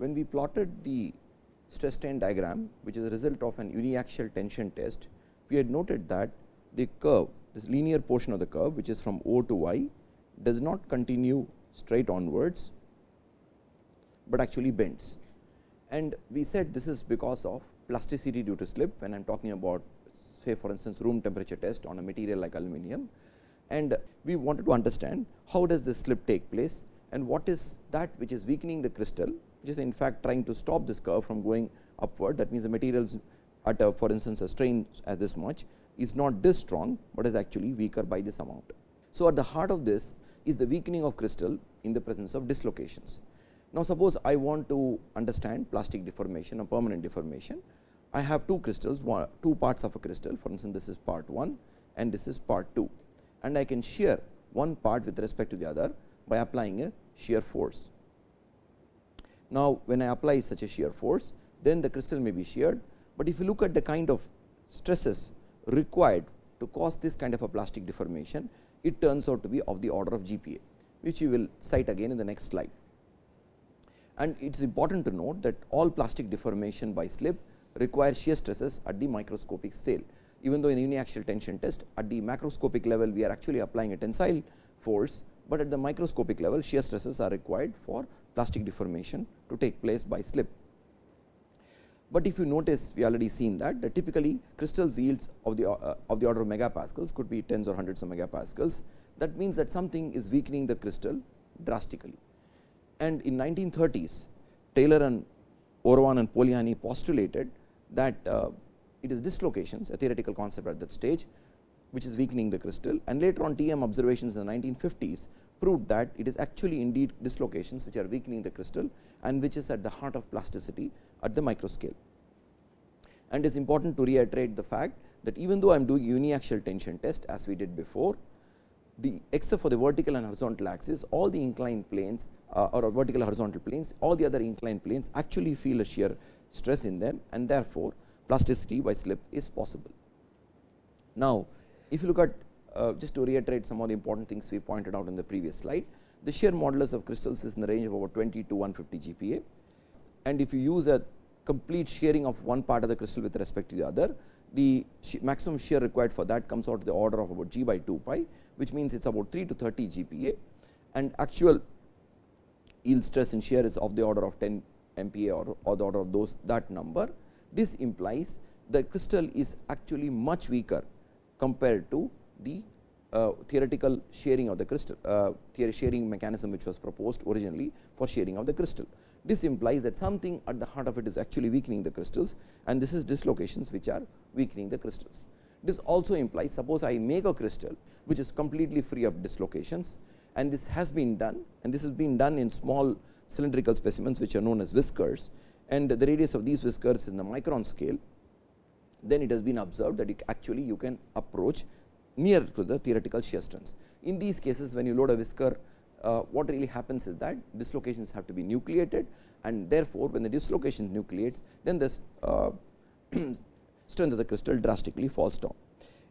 when we plotted the stress strain diagram which is a result of an uniaxial tension test, we had noted that the curve this linear portion of the curve which is from O to y does not continue straight onwards, but actually bends. And we said this is because of plasticity due to slip when I am talking about say for instance, room temperature test on a material like aluminum. And we wanted to understand how does this slip take place and what is that which is weakening the crystal which is in fact trying to stop this curve from going upward that means the materials at a for instance a strain as this much is not this strong, but is actually weaker by this amount. So, at the heart of this is the weakening of crystal in the presence of dislocations. Now, suppose I want to understand plastic deformation or permanent deformation. I have two crystals, one, two parts of a crystal for instance, this is part 1 and this is part 2 and I can shear one part with respect to the other by applying a shear force. Now, when I apply such a shear force, then the crystal may be sheared, but if you look at the kind of stresses required to cause this kind of a plastic deformation, it turns out to be of the order of GPa, which we will cite again in the next slide. And it is important to note that all plastic deformation by slip require shear stresses at the microscopic scale. Even though in uniaxial tension test at the macroscopic level we are actually applying a tensile force, but at the microscopic level shear stresses are required for plastic deformation to take place by slip. But if you notice we already seen that, that typically crystals yields of the uh, of the order of megapascals could be tens or hundreds of megapascals. That means that something is weakening the crystal drastically. And in 1930s Taylor and Orowan and Polanyi postulated that uh, it is dislocations a theoretical concept at that stage which is weakening the crystal and later on TM observations in the 1950s proved that it is actually indeed dislocations which are weakening the crystal and which is at the heart of plasticity at the micro scale. And it is important to reiterate the fact that even though I am doing uniaxial tension test as we did before, the except for the vertical and horizontal axis all the inclined planes uh, or vertical horizontal planes all the other inclined planes actually feel a shear stress in them and therefore, plasticity by slip is possible. Now, if you look at uh, just to reiterate some of the important things we pointed out in the previous slide. The shear modulus of crystals is in the range of about 20 to 150 GPa and if you use a complete shearing of one part of the crystal with respect to the other, the maximum shear required for that comes out to the order of about g by 2 pi, which means it is about 3 to 30 GPa and actual yield stress in shear is of the order of 10 MPa or, or the order of those that number. This implies the crystal is actually much weaker compared to the uh, theoretical shearing of the crystal uh, shearing mechanism which was proposed originally for shearing of the crystal. This implies that something at the heart of it is actually weakening the crystals and this is dislocations which are weakening the crystals. This also implies suppose I make a crystal which is completely free of dislocations and this has been done and this has been done in small cylindrical specimens which are known as whiskers and the radius of these whiskers in the micron scale then it has been observed that actually you can approach near to the theoretical shear strengths. In these cases when you load a whisker uh, what really happens is that dislocations have to be nucleated and therefore, when the dislocation nucleates then this uh, strength of the crystal drastically falls down.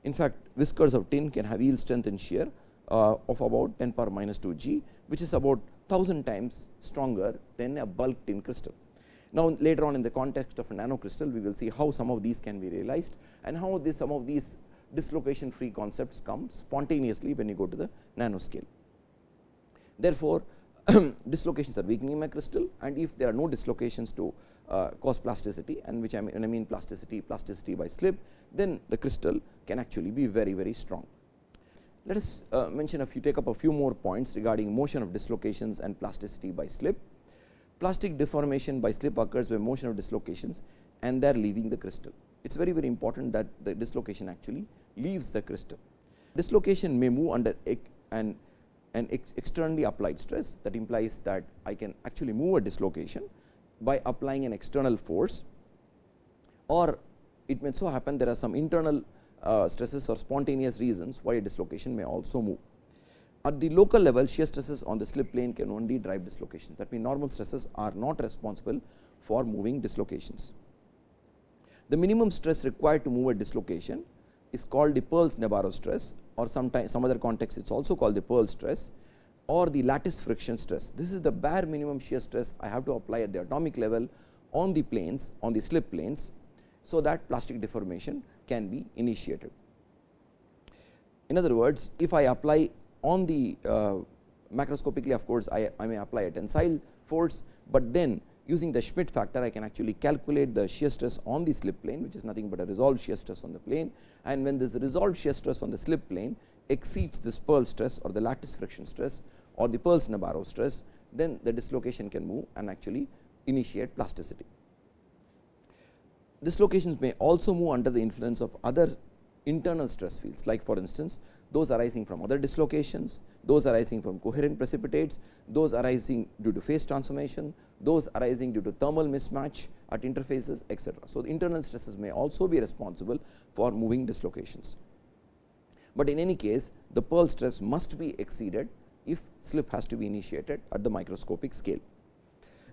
In fact, whiskers of tin can have yield strength in shear uh, of about 10 power minus 2 g which is about 1000 times stronger than a bulk tin crystal. Now, later on in the context of a nano crystal we will see how some of these can be realized and how this some of these dislocation free concepts come spontaneously when you go to the nanoscale. Therefore, dislocations are weakening my crystal and if there are no dislocations to uh, cause plasticity and which I mean, I mean plasticity, plasticity by slip, then the crystal can actually be very, very strong. Let us uh, mention a few, take up a few more points regarding motion of dislocations and plasticity by slip. Plastic deformation by slip occurs by motion of dislocations and they are leaving the crystal. It is very, very important that the dislocation actually leaves the crystal. Dislocation may move under an, an ex externally applied stress that implies that I can actually move a dislocation by applying an external force or it may so happen there are some internal uh, stresses or spontaneous reasons why a dislocation may also move. At the local level shear stresses on the slip plane can only drive dislocations that means normal stresses are not responsible for moving dislocations. The minimum stress required to move a dislocation is called the Peierls Nabarro stress or sometimes some other context it is also called the Peierls stress or the lattice friction stress. This is the bare minimum shear stress I have to apply at the atomic level on the planes on the slip planes. So, that plastic deformation can be initiated. In other words, if I apply on the uh, macroscopically of course, I, I may apply a tensile force, but then using the Schmid factor I can actually calculate the shear stress on the slip plane which is nothing but a resolved shear stress on the plane and when this resolved shear stress on the slip plane exceeds this Peierls stress or the lattice friction stress or the Peierls-Nabarro stress then the dislocation can move and actually initiate plasticity. Dislocations may also move under the influence of other internal stress fields like for instance those arising from other dislocations, those arising from coherent precipitates, those arising due to phase transformation, those arising due to thermal mismatch at interfaces etc. So, the internal stresses may also be responsible for moving dislocations, but in any case the Peierls stress must be exceeded if slip has to be initiated at the microscopic scale.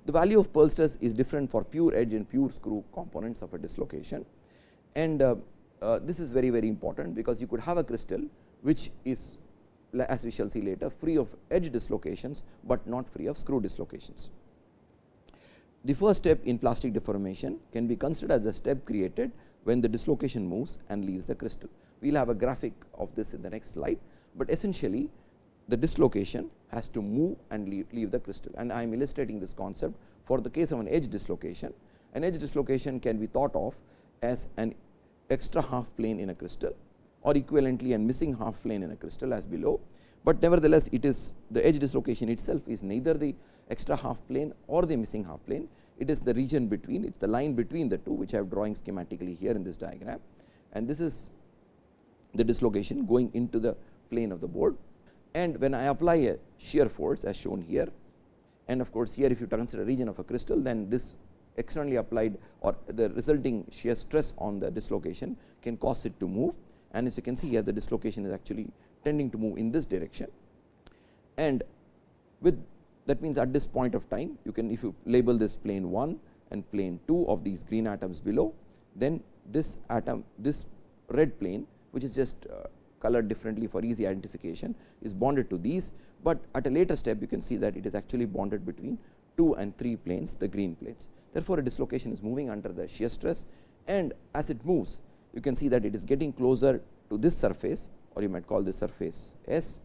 The value of Peierls stress is different for pure edge and pure screw components of a dislocation and uh, uh, this is very very important because you could have a crystal which is as we shall see later free of edge dislocations, but not free of screw dislocations. The first step in plastic deformation can be considered as a step created when the dislocation moves and leaves the crystal. We will have a graphic of this in the next slide, but essentially the dislocation has to move and leave, leave the crystal and I am illustrating this concept for the case of an edge dislocation. An edge dislocation can be thought of as an extra half plane in a crystal or equivalently and missing half plane in a crystal as below, but nevertheless it is the edge dislocation itself is neither the extra half plane or the missing half plane, it is the region between it is the line between the two which I have drawing schematically here in this diagram. And this is the dislocation going into the plane of the board. And when I apply a shear force as shown here and of course, here if you consider a region of a crystal then this externally applied or the resulting shear stress on the dislocation can cause it to move and as you can see here the dislocation is actually tending to move in this direction. And with that means at this point of time you can if you label this plane 1 and plane 2 of these green atoms below then this atom this red plane which is just uh, colored differently for easy identification is bonded to these, but at a later step you can see that it is actually bonded between 2 and 3 planes the green planes. Therefore, a dislocation is moving under the shear stress. And as it moves you can see that it is getting closer to this surface or you might call this surface S.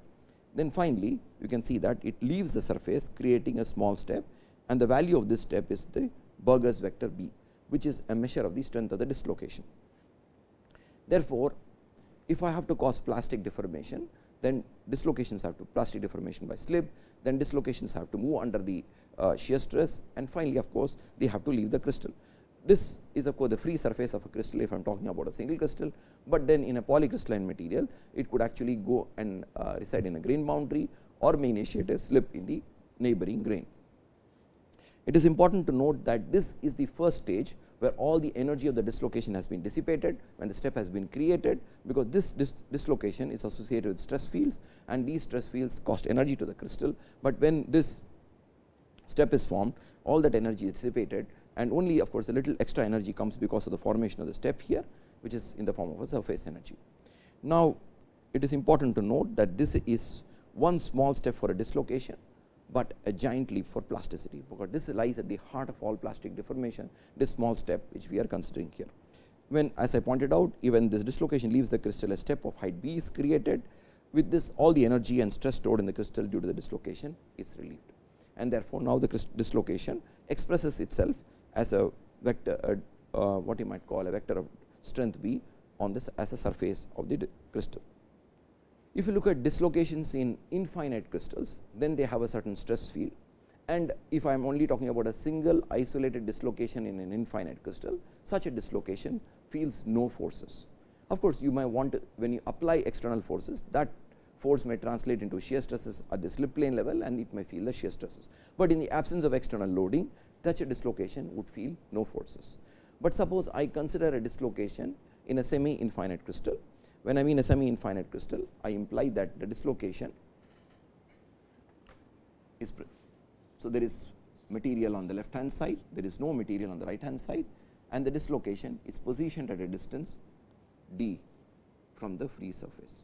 Then finally, you can see that it leaves the surface creating a small step and the value of this step is the Burgers vector B, which is a measure of the strength of the dislocation. Therefore, if I have to cause plastic deformation, then dislocations have to plastic deformation by slip, then dislocations have to move under the uh, shear stress and finally, of course, they have to leave the crystal. This is of course, the free surface of a crystal if I am talking about a single crystal, but then in a polycrystalline material it could actually go and uh, reside in a grain boundary or may initiate a slip in the neighboring grain. It is important to note that this is the first stage where all the energy of the dislocation has been dissipated when the step has been created, because this dis dislocation is associated with stress fields and these stress fields cost energy to the crystal, but when this step is formed all that energy is dissipated and only of course, a little extra energy comes because of the formation of the step here which is in the form of a surface energy. Now, it is important to note that this is one small step for a dislocation, but a giant leap for plasticity, because this lies at the heart of all plastic deformation this small step which we are considering here. When as I pointed out even this dislocation leaves the crystal a step of height b is created with this all the energy and stress stored in the crystal due to the dislocation is relieved and therefore, now the dislocation expresses itself as a vector uh, uh, what you might call a vector of strength B on this as a surface of the crystal. If you look at dislocations in infinite crystals, then they have a certain stress field and if I am only talking about a single isolated dislocation in an infinite crystal, such a dislocation feels no forces. Of course, you might want to when you apply external forces that force may translate into shear stresses at the slip plane level and it may feel the shear stresses, but in the absence of external loading such a dislocation would feel no forces. But suppose I consider a dislocation in a semi infinite crystal. When I mean a semi infinite crystal, I imply that the dislocation is so there is material on the left hand side, there is no material on the right hand side and the dislocation is positioned at a distance d from the free surface.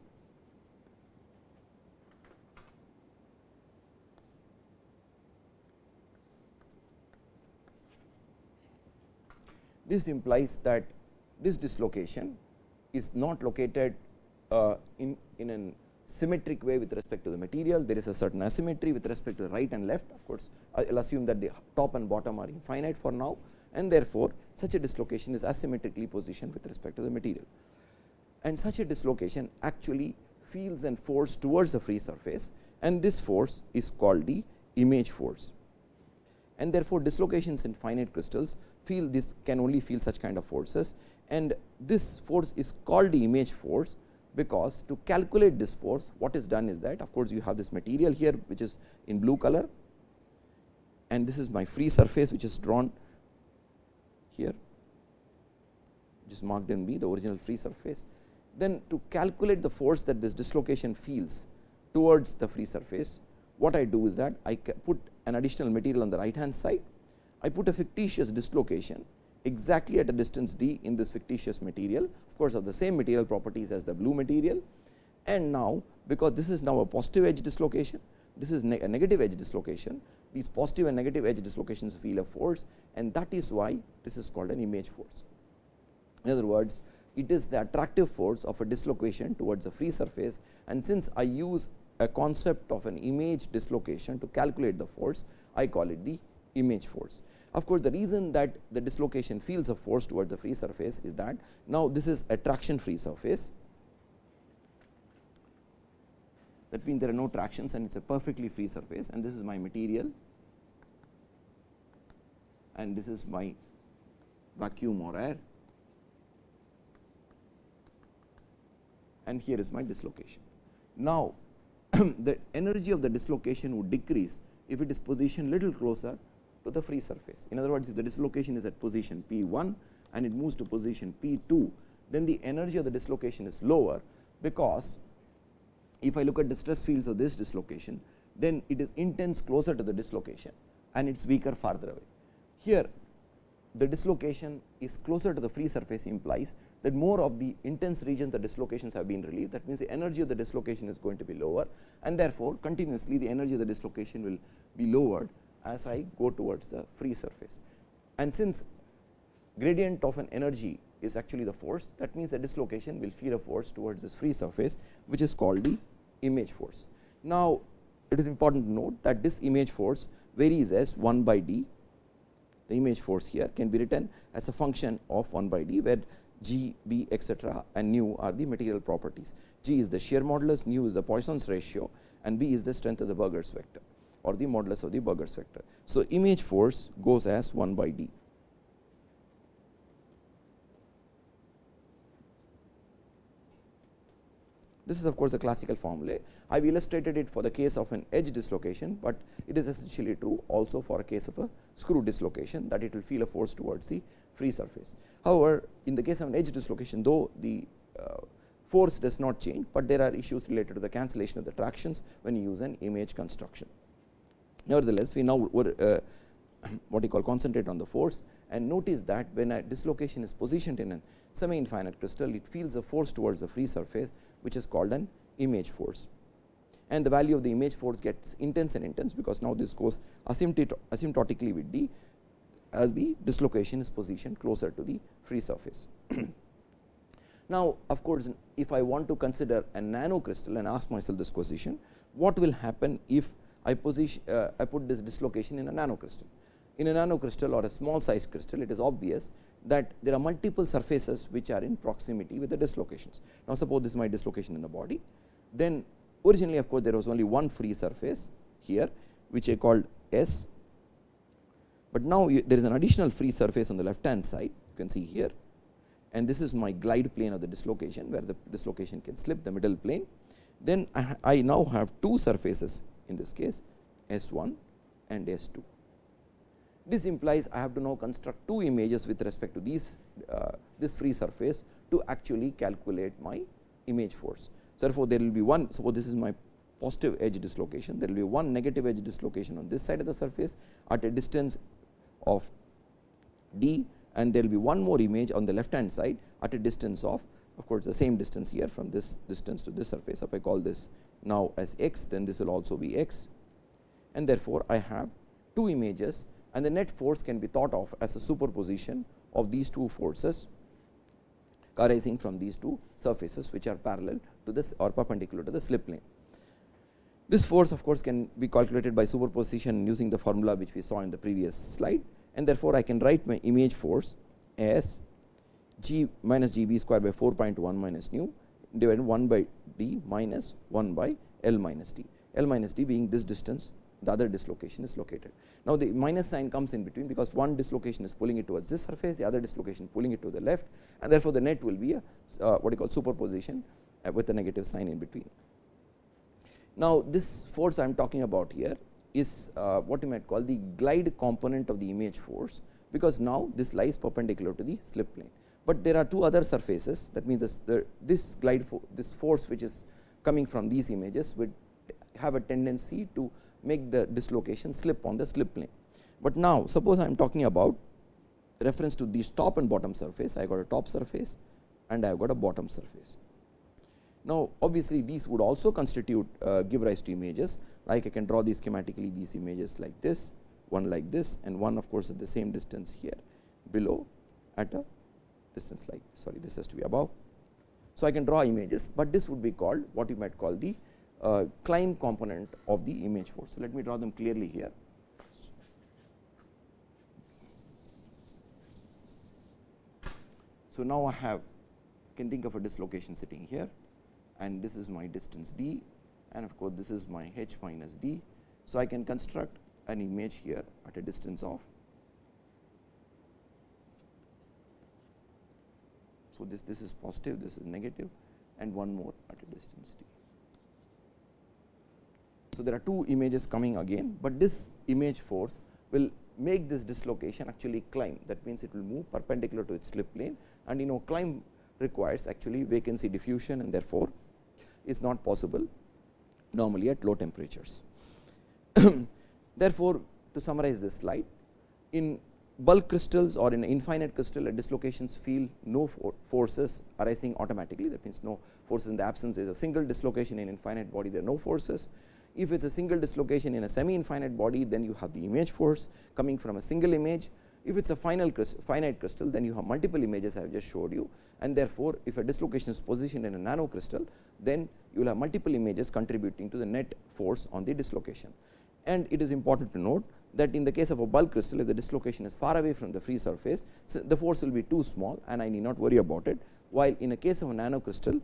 This implies that this dislocation is not located uh, in, in a symmetric way with respect to the material. There is a certain asymmetry with respect to right and left. Of course, I will assume that the top and bottom are infinite for now and therefore, such a dislocation is asymmetrically positioned with respect to the material. And such a dislocation actually feels and force towards the free surface and this force is called the image force. And therefore, dislocations in finite crystals feel this can only feel such kind of forces. And this force is called the image force because to calculate this force what is done is that of course, you have this material here which is in blue color. And this is my free surface which is drawn here is marked in B the original free surface. Then to calculate the force that this dislocation feels towards the free surface what I do is that I put an additional material on the right hand side I put a fictitious dislocation exactly at a distance d in this fictitious material of course, of the same material properties as the blue material and now because this is now a positive edge dislocation this is ne a negative edge dislocation these positive and negative edge dislocations feel a force and that is why this is called an image force. In other words it is the attractive force of a dislocation towards a free surface and since I use a concept of an image dislocation to calculate the force I call it the image force. Of course, the reason that the dislocation feels a force towards the free surface is that now this is a traction free surface that means there are no tractions and it is a perfectly free surface and this is my material and this is my vacuum or air and here is my dislocation. Now, the energy of the dislocation would decrease if it is positioned little closer to the free surface. In other words, if the dislocation is at position P 1 and it moves to position P 2, then the energy of the dislocation is lower, because if I look at the stress fields of this dislocation, then it is intense closer to the dislocation and it is weaker farther away. Here the dislocation is closer to the free surface implies that more of the intense regions the dislocations have been relieved that means the energy of the dislocation is going to be lower and therefore, continuously the energy of the dislocation will be lowered as I go towards the free surface. And since gradient of an energy is actually the force that means the dislocation will feel a force towards this free surface which is called the image force. Now, it is important to note that this image force varies as 1 by d the image force here can be written as a function of 1 by d where g, b etcetera and nu are the material properties. g is the shear modulus, nu is the Poisson's ratio and b is the strength of the Burgers vector or the modulus of the Burgers vector. So, image force goes as 1 by d. This is of course, the classical formula. I have illustrated it for the case of an edge dislocation, but it is essentially true also for a case of a screw dislocation that it will feel a force towards the free surface. However, in the case of an edge dislocation though the uh, force does not change, but there are issues related to the cancellation of the tractions when you use an image construction. Nevertheless, we now uh, what you call concentrate on the force and notice that when a dislocation is positioned in a semi infinite crystal, it feels a force towards the free surface which is called an image force. And the value of the image force gets intense and intense because now this goes asymptotically with d as the dislocation is positioned closer to the free surface. now, of course, if I want to consider a nano crystal and ask myself this question, what will happen if I position uh, I put this dislocation in a nanocrystal. In a nanocrystal or a small size crystal, it is obvious that there are multiple surfaces which are in proximity with the dislocations. Now, suppose this is my dislocation in the body, then originally of course, there was only one free surface here which I called S, but now there is an additional free surface on the left hand side you can see here and this is my glide plane of the dislocation where the dislocation can slip the middle plane. Then I, I now have two surfaces in this case S 1 and S 2. This implies I have to now construct two images with respect to these uh, this free surface to actually calculate my image force. So, therefore, there will be one suppose this is my positive edge dislocation there will be one negative edge dislocation on this side of the surface at a distance of d and there will be one more image on the left hand side at a distance of of course, the same distance here from this distance to this surface if I call this now as x then this will also be x and therefore, I have two images and the net force can be thought of as a superposition of these two forces arising from these two surfaces which are parallel to this or perpendicular to the slip plane. This force of course, can be calculated by superposition using the formula which we saw in the previous slide and therefore, I can write my image force as g minus g b square by 4.1 minus nu divided 1 by d minus 1 by L minus d, L minus d being this distance the other dislocation is located. Now, the minus sign comes in between because one dislocation is pulling it towards this surface, the other dislocation pulling it to the left and therefore, the net will be a uh, what you call superposition uh, with a negative sign in between. Now, this force I am talking about here is uh, what you might call the glide component of the image force, because now this lies perpendicular to the slip plane. But there are two other surfaces that means this, the, this glide fo this force which is coming from these images would have a tendency to make the dislocation slip on the slip plane. But now suppose I am talking about reference to these top and bottom surface, I got a top surface and I have got a bottom surface. Now, obviously, these would also constitute uh, give rise to images like I can draw these schematically these images like this, one like this and one of course, at the same distance here below at a distance like sorry this has to be above. So, I can draw images, but this would be called what you might call the uh, climb component of the image force. So, let me draw them clearly here. So, now I have can think of a dislocation sitting here and this is my distance d and of course, this is my h minus d. So, I can construct an image here at a distance of So, this this is positive this is negative and one more at a distance d. So, there are two images coming again, but this image force will make this dislocation actually climb that means, it will move perpendicular to its slip plane and you know climb requires actually vacancy diffusion and therefore, is not possible normally at low temperatures. Therefore, to summarize this slide in bulk crystals or in infinite crystal at dislocations feel no for forces arising automatically that means no forces in the absence is a single dislocation in infinite body there are no forces. If it is a single dislocation in a semi infinite body then you have the image force coming from a single image if it is a final crystal, finite crystal then you have multiple images I have just showed you and therefore, if a dislocation is positioned in a nano crystal then you will have multiple images contributing to the net force on the dislocation. And it is important to note that in the case of a bulk crystal if the dislocation is far away from the free surface the force will be too small and I need not worry about it while in a case of a nano crystal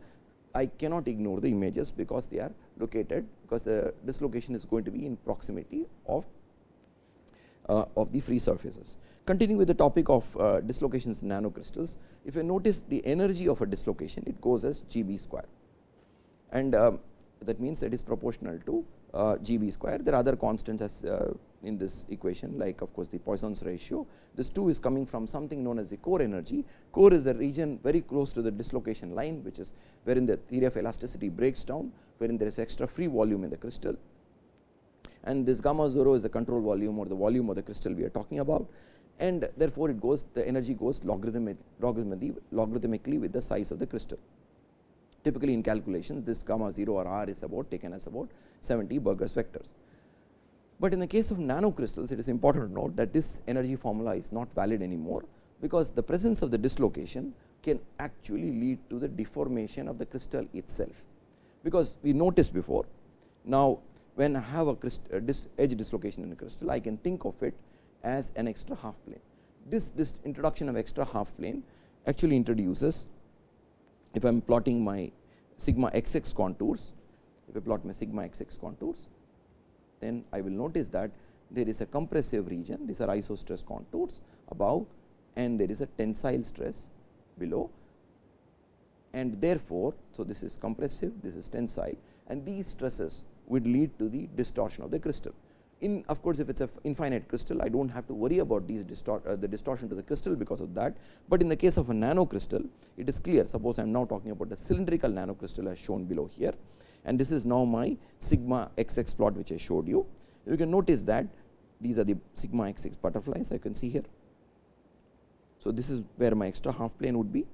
I cannot ignore the images because they are located because the dislocation is going to be in proximity of uh, of the free surfaces. Continuing with the topic of uh, dislocations in nanocrystals, if you notice the energy of a dislocation, it goes as g b square and um, that means it is proportional to uh, g b square. There are other constants as uh, in this equation like of course, the Poisson's ratio. This 2 is coming from something known as the core energy. Core is the region very close to the dislocation line which is wherein the theory of elasticity breaks down, wherein there is extra free volume in the crystal and this gamma 0 is the control volume or the volume of the crystal we are talking about and therefore, it goes the energy goes logarithmic, logarithmically, logarithmically with the size of the crystal. Typically in calculations this gamma 0 or r is about taken as about 70 Burgers vectors. But in the case of nanocrystals it is important to note that this energy formula is not valid anymore because the presence of the dislocation can actually lead to the deformation of the crystal itself. Because we noticed before now when I have a, edge dislocation in a crystal I can think of it as an extra half plane. This, this introduction of extra half plane actually introduces if I am plotting my sigma xx contours, if I plot my sigma xx contours, then I will notice that there is a compressive region, these are isostress contours above and there is a tensile stress below. And therefore, so this is compressive, this is tensile and these stresses would lead to the distortion of the crystal in of course, if it is a infinite crystal I do not have to worry about these distort uh, the distortion to the crystal because of that, but in the case of a nano crystal it is clear suppose I am now talking about the cylindrical nano crystal as shown below here and this is now my sigma xx plot which I showed you. You can notice that these are the sigma xx butterflies I can see here. So, this is where my extra half plane would be.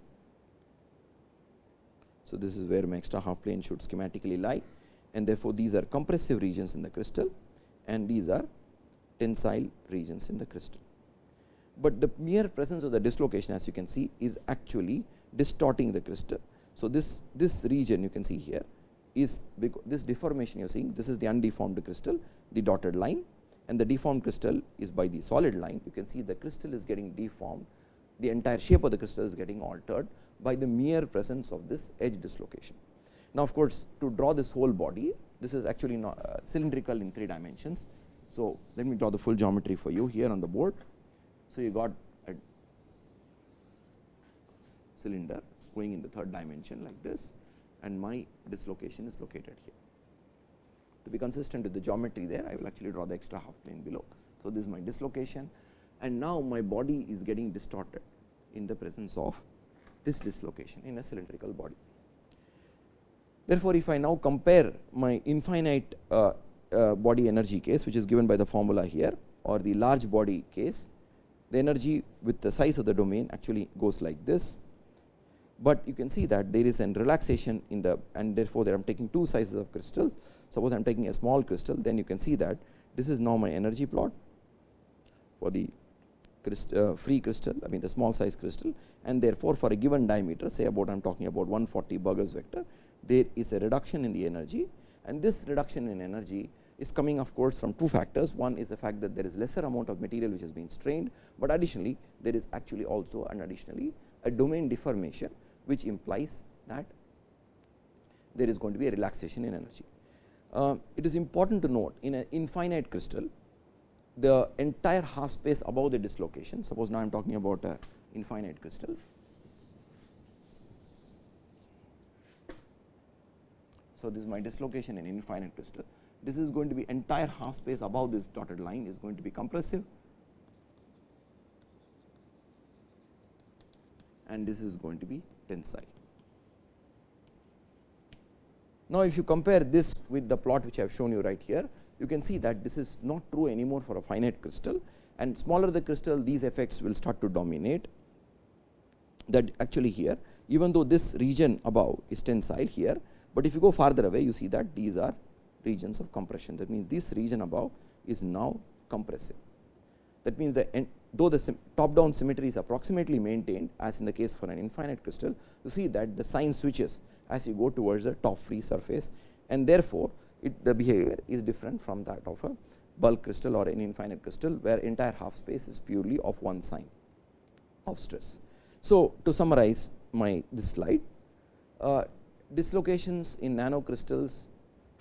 So, this is where my extra half plane should schematically lie and therefore, these are compressive regions in the crystal and these are tensile regions in the crystal. but the mere presence of the dislocation as you can see is actually distorting the crystal. So, this, this region you can see here is this deformation you are seeing this is the undeformed crystal the dotted line and the deformed crystal is by the solid line you can see the crystal is getting deformed the entire shape of the crystal is getting altered by the mere presence of this edge dislocation. Now, of course, to draw this whole body this is actually not uh, cylindrical in 3 dimensions. So, let me draw the full geometry for you here on the board. So, you got a cylinder going in the third dimension like this and my dislocation is located here. To be consistent with the geometry there I will actually draw the extra half plane below. So, this is my dislocation and now my body is getting distorted in the presence of this dislocation in a cylindrical body. Therefore, if I now compare my infinite uh, uh, body energy case which is given by the formula here or the large body case, the energy with the size of the domain actually goes like this. But you can see that there is an relaxation in the and therefore, there I am taking two sizes of crystal. Suppose I am taking a small crystal then you can see that this is now my energy plot for the crystal, uh, free crystal I mean the small size crystal and therefore, for a given diameter say about I am talking about 140 Burgers vector there is a reduction in the energy and this reduction in energy is coming of course from two factors one is the fact that there is lesser amount of material which has been strained, but additionally there is actually also and additionally a domain deformation which implies that there is going to be a relaxation in energy. Uh, it is important to note in an infinite crystal the entire half space above the dislocation suppose now I am talking about a infinite crystal. So, this is my dislocation in infinite crystal. This is going to be entire half space above this dotted line is going to be compressive. And this is going to be tensile. Now, if you compare this with the plot which I have shown you right here you can see that this is not true anymore for a finite crystal. And smaller the crystal these effects will start to dominate. That actually here even though this region above is tensile here, but if you go farther away you see that these are regions of compression that means this region above is now compressive. That means that though the top down symmetry is approximately maintained as in the case for an infinite crystal you see that the sign switches as you go towards the top free surface and therefore, it the behavior is different from that of a bulk crystal or an infinite crystal where entire half space is purely of one sign of stress. So, to summarize my this slide uh, dislocations in nanocrystals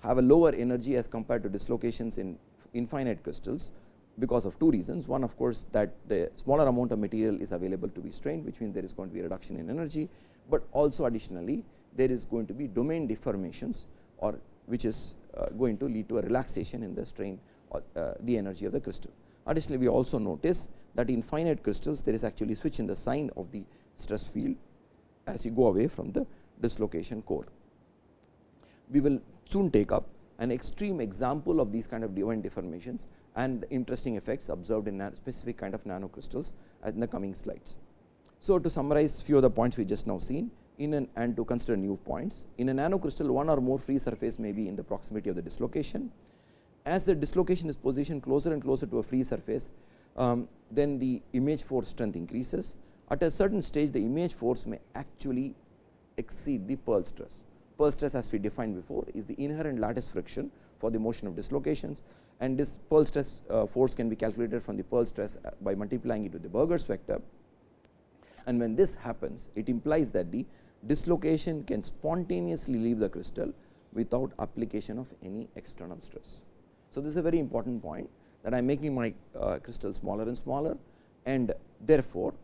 have a lower energy as compared to dislocations in infinite crystals because of two reasons. One of course, that the smaller amount of material is available to be strained which means there is going to be a reduction in energy, but also additionally there is going to be domain deformations or which is uh, going to lead to a relaxation in the strain or uh, the energy of the crystal. Additionally, we also notice that in finite crystals there is actually switch in the sign of the stress field as you go away from the dislocation core. We will soon take up an extreme example of these kind of domain deformations and interesting effects observed in specific kind of nanocrystals in the coming slides. So, to summarize few of the points we just now seen in an and to consider new points in a nanocrystal one or more free surface may be in the proximity of the dislocation. As the dislocation is positioned closer and closer to a free surface um, then the image force strength increases at a certain stage the image force may actually exceed the Peierls stress. Peierls stress as we defined before is the inherent lattice friction for the motion of dislocations and this Peierls stress uh, force can be calculated from the Peierls stress uh, by multiplying it with the Burgers vector and when this happens it implies that the dislocation can spontaneously leave the crystal without application of any external stress. So, this is a very important point that I am making my uh, crystal smaller and smaller and therefore,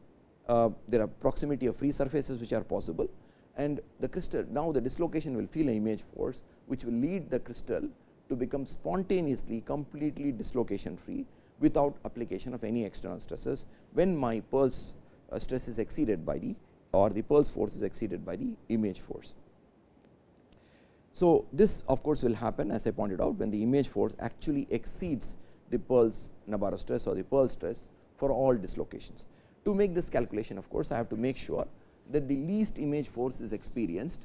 uh, there are proximity of free surfaces which are possible and the crystal now the dislocation will feel an image force which will lead the crystal to become spontaneously completely dislocation free without application of any external stresses when my Peierls uh, stress is exceeded by the or the Peierls force is exceeded by the image force. So, this of course, will happen as I pointed out when the image force actually exceeds the Peierls Nabarro stress or the Peierls stress for all dislocations. To make this calculation of course, I have to make sure that the least image force is experienced.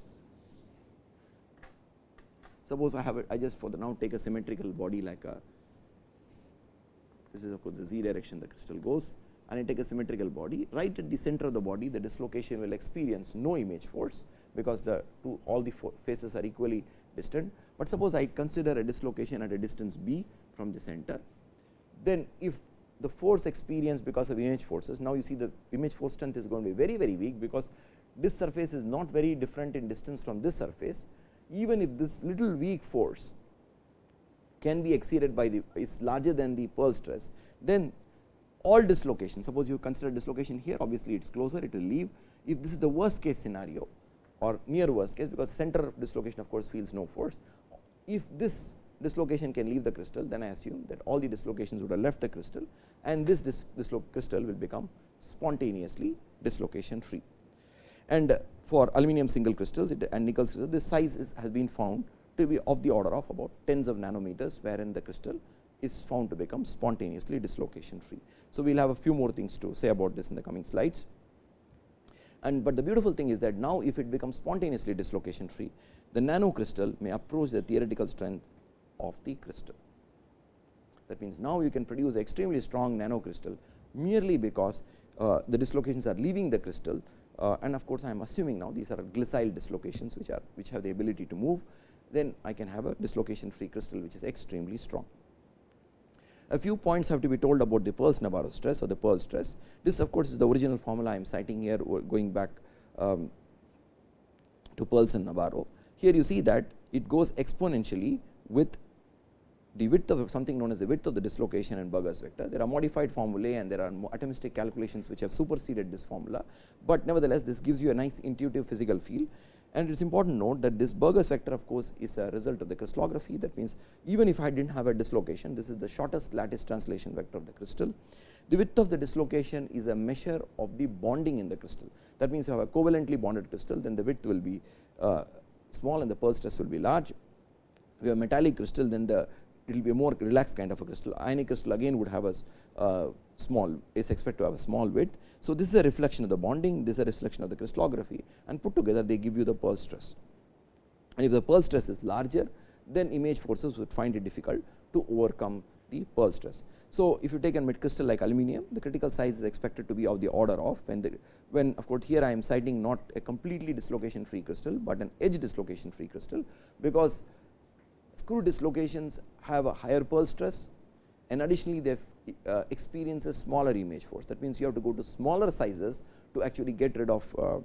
Suppose I have I just for the now take a symmetrical body like a this is of course the z direction the crystal goes and I take a symmetrical body right at the center of the body the dislocation will experience no image force because the two all the faces are equally distant, but suppose I consider a dislocation at a distance b from the center then if the force experienced because of image forces. Now you see the image force strength is going to be very very weak because this surface is not very different in distance from this surface. Even if this little weak force can be exceeded by the is larger than the Peierls stress then all dislocation suppose you consider dislocation here obviously it is closer it will leave. If this is the worst case scenario or near worst case because center of dislocation of course feels no force. If this dislocation can leave the crystal then I assume that all the dislocations would have left the crystal and this dis crystal will become spontaneously dislocation free. And uh, for aluminum single crystals and nickel crystals this size is, has been found to be of the order of about tens of nanometers wherein the crystal is found to become spontaneously dislocation free. So, we will have a few more things to say about this in the coming slides. And but the beautiful thing is that now if it becomes spontaneously dislocation free, the nano crystal may approach the theoretical strength of the crystal. That means, now you can produce extremely strong nano crystal merely because uh, the dislocations are leaving the crystal uh, and of course, I am assuming now these are glissile dislocations which are which have the ability to move then I can have a dislocation free crystal which is extremely strong. A few points have to be told about the Peierls Nabarro stress or the Peierls stress. This of course, is the original formula I am citing here going back um, to Peierls and Nabarro. Here you see that it goes exponentially with the width of something known as the width of the dislocation and Burgers vector. There are modified formulae and there are atomistic calculations which have superseded this formula, but nevertheless this gives you a nice intuitive physical feel and it is important to note that this Burgers vector of course is a result of the crystallography that means even if I did not have a dislocation this is the shortest lattice translation vector of the crystal. The width of the dislocation is a measure of the bonding in the crystal that means you have a covalently bonded crystal then the width will be uh, small and the Peierls stress will be large. If you have metallic crystal then the it will be a more relaxed kind of a crystal. Ionic crystal again would have a uh, small is expected to have a small width. So, this is a reflection of the bonding, this is a reflection of the crystallography and put together they give you the Peierls stress. And if the Peierls stress is larger, then image forces would find it difficult to overcome the Peierls stress. So, if you take a mid crystal like aluminum, the critical size is expected to be of the order of when the when of course, here I am citing not a completely dislocation free crystal, but an edge dislocation free crystal, because screw dislocations have a higher Peierls stress and additionally they uh, experience a smaller image force. That means, you have to go to smaller sizes to actually get rid of uh,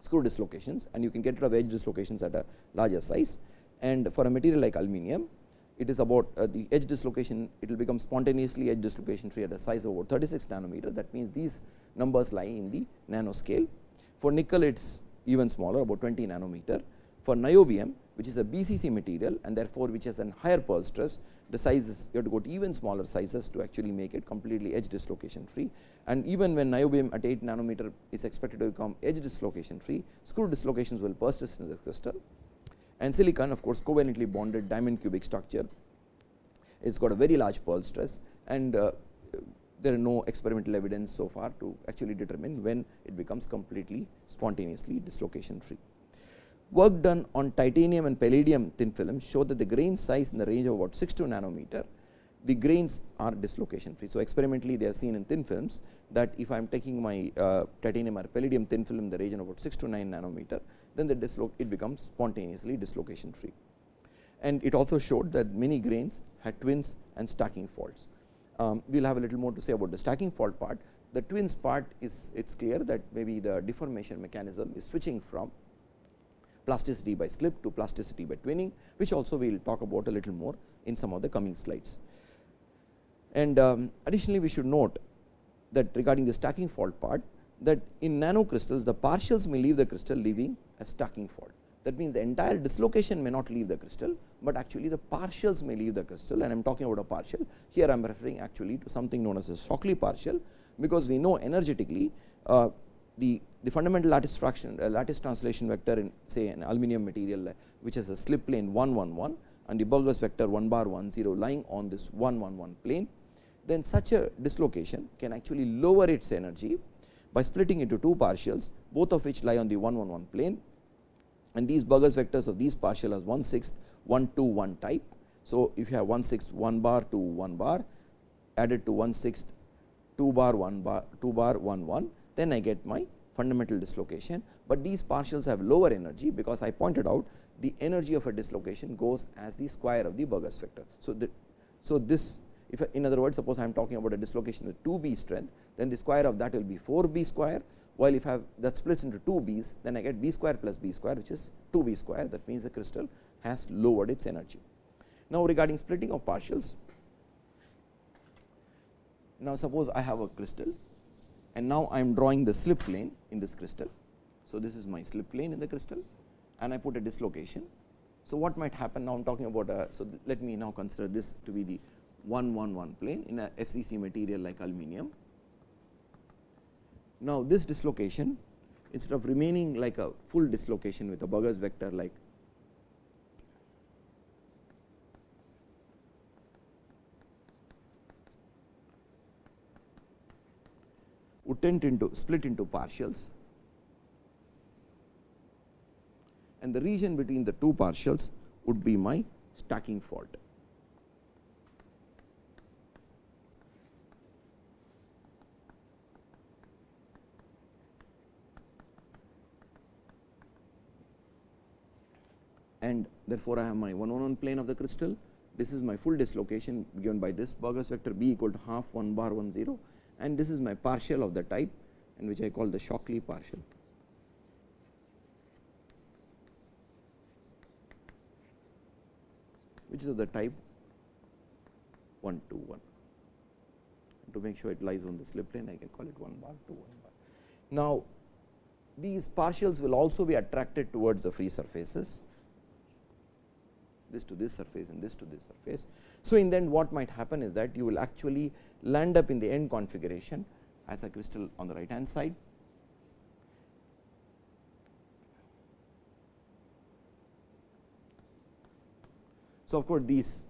screw dislocations and you can get rid of edge dislocations at a larger size. And for a material like aluminum, it is about uh, the edge dislocation, it will become spontaneously edge dislocation free at a size of about 36 nanometer. That means, these numbers lie in the nanoscale. For nickel, it is even smaller about 20 nanometer. For niobium, which is a BCC material and therefore, which has a higher Peierls stress, the sizes you have to go to even smaller sizes to actually make it completely edge dislocation free. And even when niobium at 8 nanometer is expected to become edge dislocation free, screw dislocations will persist in the crystal. And silicon of course, covalently bonded diamond cubic structure, it has got a very large Peierls stress and uh, there are no experimental evidence so far to actually determine when it becomes completely spontaneously dislocation free. Work done on titanium and palladium thin films show that the grain size in the range of about 6 to nanometer, the grains are dislocation free. So, experimentally they have seen in thin films that if I am taking my uh, titanium or palladium thin film in the region of about 6 to 9 nanometer, then the dislo it becomes spontaneously dislocation free. And it also showed that many grains had twins and stacking faults. Um, we will have a little more to say about the stacking fault part. The twins part is it is clear that maybe the deformation mechanism is switching from plasticity by slip to plasticity by twinning, which also we will talk about a little more in some of the coming slides. And um, additionally, we should note that regarding the stacking fault part that in nano crystals the partials may leave the crystal leaving a stacking fault. That means, the entire dislocation may not leave the crystal, but actually the partials may leave the crystal and I am talking about a partial. Here I am referring actually to something known as a Shockley partial, because we know energetically uh, the, the fundamental lattice fraction uh, lattice translation vector in say an aluminum material uh, which has a slip plane 1 1 1 and the Burgers vector 1 bar 1 0 lying on this 1 1 1 plane, then such a dislocation can actually lower its energy by splitting into two partials both of which lie on the 1 1 1 plane and these Burgers vectors of these partial as 1 6th 1 2 1 type. So, if you have 1 6th 1 bar to 1 bar added to 1 6th 2 2 bar 1 bar 2 bar 1 1 then I get my fundamental dislocation, but these partials have lower energy because I pointed out the energy of a dislocation goes as the square of the Burgers vector. So, the, so this if in other words suppose I am talking about a dislocation with 2 b strength then the square of that will be 4 b square while if I have that splits into 2 b's then I get b square plus b square which is 2 b square that means the crystal has lowered its energy. Now, regarding splitting of partials now suppose I have a crystal and now I am drawing the slip plane in this crystal. So, this is my slip plane in the crystal and I put a dislocation. So, what might happen now I am talking about a, so let me now consider this to be the 1 1 1 plane in a FCC material like aluminum. Now, this dislocation instead of remaining like a full dislocation with a Burgers vector like into split into partials and the region between the two partials would be my stacking fault. and therefore, I have my 1 1 1 plane of the crystal. This is my full dislocation given by this Burgers vector b equal to half 1 bar 1 0 and this is my partial of the type and which I call the Shockley partial. which is of the type 1 to 1. To make sure it lies on the slip plane, I can call it 1 bar to 1 bar. Now, these partials will also be attracted towards the free surfaces, this to this surface and this to this surface. So, in the end what might happen is that you will actually land up in the end configuration as a crystal on the right hand side. So, of course, these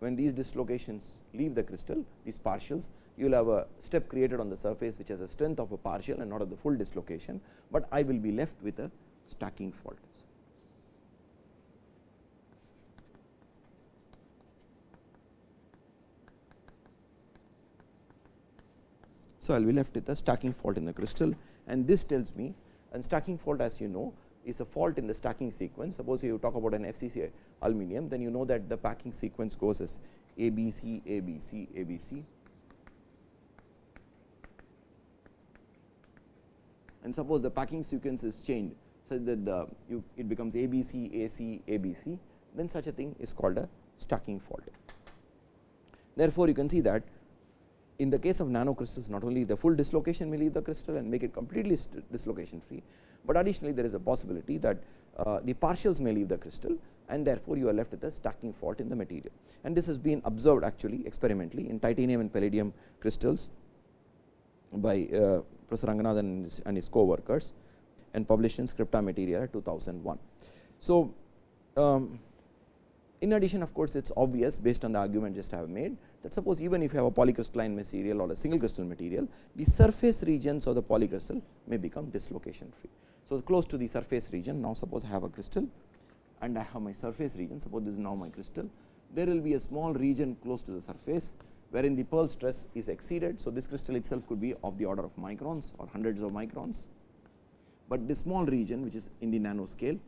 when these dislocations leave the crystal these partials you will have a step created on the surface which has a strength of a partial and not of the full dislocation, but I will be left with a stacking fault. So, I will be left with a stacking fault in the crystal and this tells me and stacking fault as you know is a fault in the stacking sequence. Suppose you talk about an FCC aluminum then you know that the packing sequence goes as ABC, ABC, ABC and suppose the packing sequence is changed such that the you it becomes ABC, AC, ABC then such a thing is called a stacking fault. Therefore, you can see that in the case of nanocrystals not only the full dislocation may leave the crystal and make it completely dislocation free, but additionally there is a possibility that uh, the partials may leave the crystal and therefore, you are left with a stacking fault in the material. And this has been observed actually experimentally in titanium and palladium crystals by uh, Professor Ranganathan and his, co-workers and published in Scripta Materialia 2001. So, um, in addition of course, it is obvious based on the argument just I have made that suppose even if you have a polycrystalline material or a single crystal material, the surface regions of the polycrystal may become dislocation free. So, close to the surface region now suppose I have a crystal and I have my surface region suppose this is now my crystal, there will be a small region close to the surface wherein the Peierls stress is exceeded. So, this crystal itself could be of the order of microns or hundreds of microns, but this small region which is in the nanoscale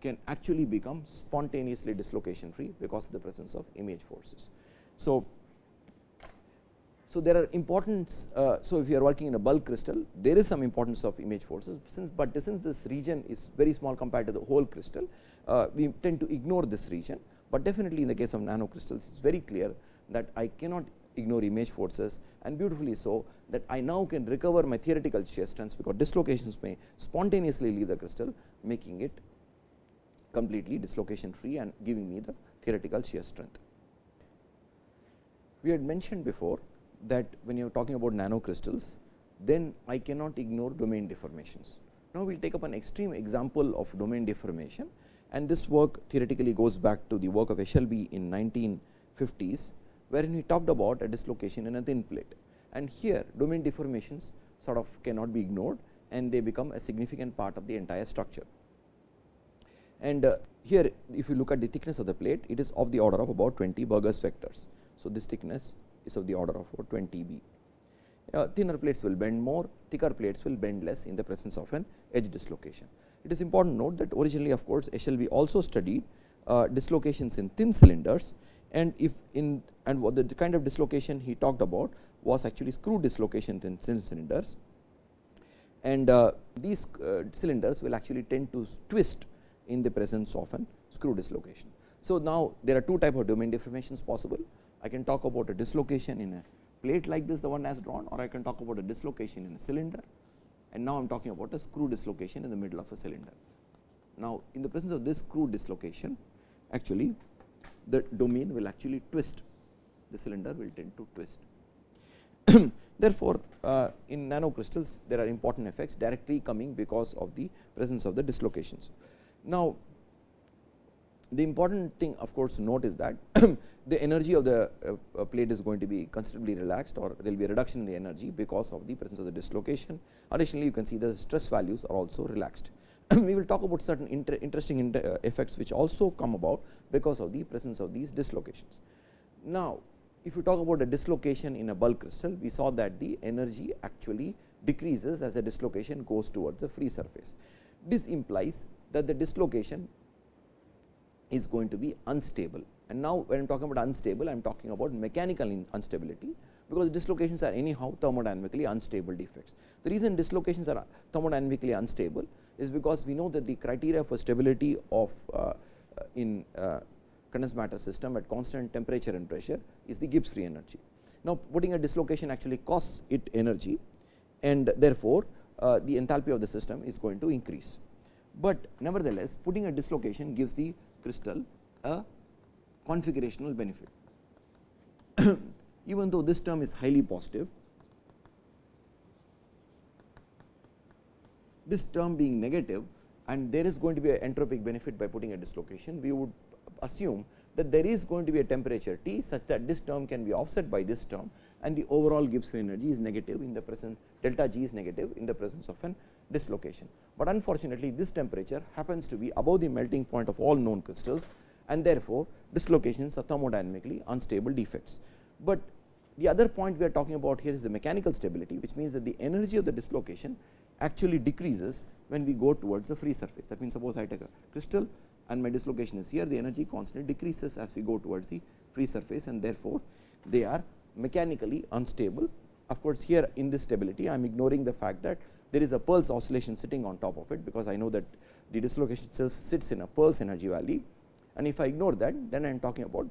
can actually become spontaneously dislocation free because of the presence of image forces. So, so there are importance. Uh, so, if you are working in a bulk crystal, there is some importance of image forces since, but since this region is very small compared to the whole crystal, uh, we tend to ignore this region, but definitely in the case of nano crystals, it is very clear that I cannot ignore image forces and beautifully so that I now can recover my theoretical shear strengths because dislocations may spontaneously leave the crystal making it completely dislocation free and giving me the theoretical shear strength. We had mentioned before that when you are talking about nanocrystals, then I cannot ignore domain deformations. Now, we will take up an extreme example of domain deformation and this work theoretically goes back to the work of Eshelby in 1950s, wherein he talked about a dislocation in a thin plate. And here domain deformations sort of cannot be ignored and they become a significant part of the entire structure and uh, here if you look at the thickness of the plate it is of the order of about 20 Burgers vectors. So, this thickness is of the order of about 20 B. Uh, thinner plates will bend more, thicker plates will bend less in the presence of an edge dislocation. It is important to note that originally of course, Eshelby also studied uh, dislocations in thin cylinders and if in and what the kind of dislocation he talked about was actually screw dislocation in thin cylinders and uh, these uh, cylinders will actually tend to twist in the presence of an screw dislocation. So, now there are two type of domain deformations possible. I can talk about a dislocation in a plate like this the one as drawn or I can talk about a dislocation in a cylinder and now I am talking about a screw dislocation in the middle of a cylinder. Now, in the presence of this screw dislocation actually the domain will actually twist the cylinder will tend to twist. Therefore, uh, in nanocrystals there are important effects directly coming because of the presence of the dislocations. Now, the important thing of course note is that the energy of the uh, plate is going to be considerably relaxed or there will be a reduction in the energy because of the presence of the dislocation. Additionally, you can see the stress values are also relaxed. we will talk about certain inter interesting inter uh, effects which also come about because of the presence of these dislocations. Now, if you talk about a dislocation in a bulk crystal, we saw that the energy actually decreases as the dislocation goes towards the free surface. This implies that the dislocation is going to be unstable and now when I am talking about unstable I am talking about mechanical instability because dislocations are anyhow thermodynamically unstable defects. The reason dislocations are thermodynamically unstable is because we know that the criteria for stability of uh, uh in uh, condensed matter system at constant temperature and pressure is the Gibbs free energy. Now, putting a dislocation actually costs it energy and therefore, uh, the enthalpy of the system is going to increase. But nevertheless, putting a dislocation gives the crystal a configurational benefit. Even though this term is highly positive, this term being negative and there is going to be an entropic benefit by putting a dislocation, we would assume that there is going to be a temperature T such that this term can be offset by this term and the overall Gibbs free energy is negative in the presence delta G is negative in the presence of an dislocation. But unfortunately, this temperature happens to be above the melting point of all known crystals and therefore, dislocations are thermodynamically unstable defects. But the other point we are talking about here is the mechanical stability which means that the energy of the dislocation actually decreases when we go towards the free surface. That means, suppose I take a crystal and my dislocation is here the energy constantly decreases as we go towards the free surface and therefore, they are mechanically unstable. Of course, here in this stability I am ignoring the fact that there is a Peierls oscillation sitting on top of it because I know that the dislocation itself sits in a Peierls energy valley and if I ignore that then I am talking about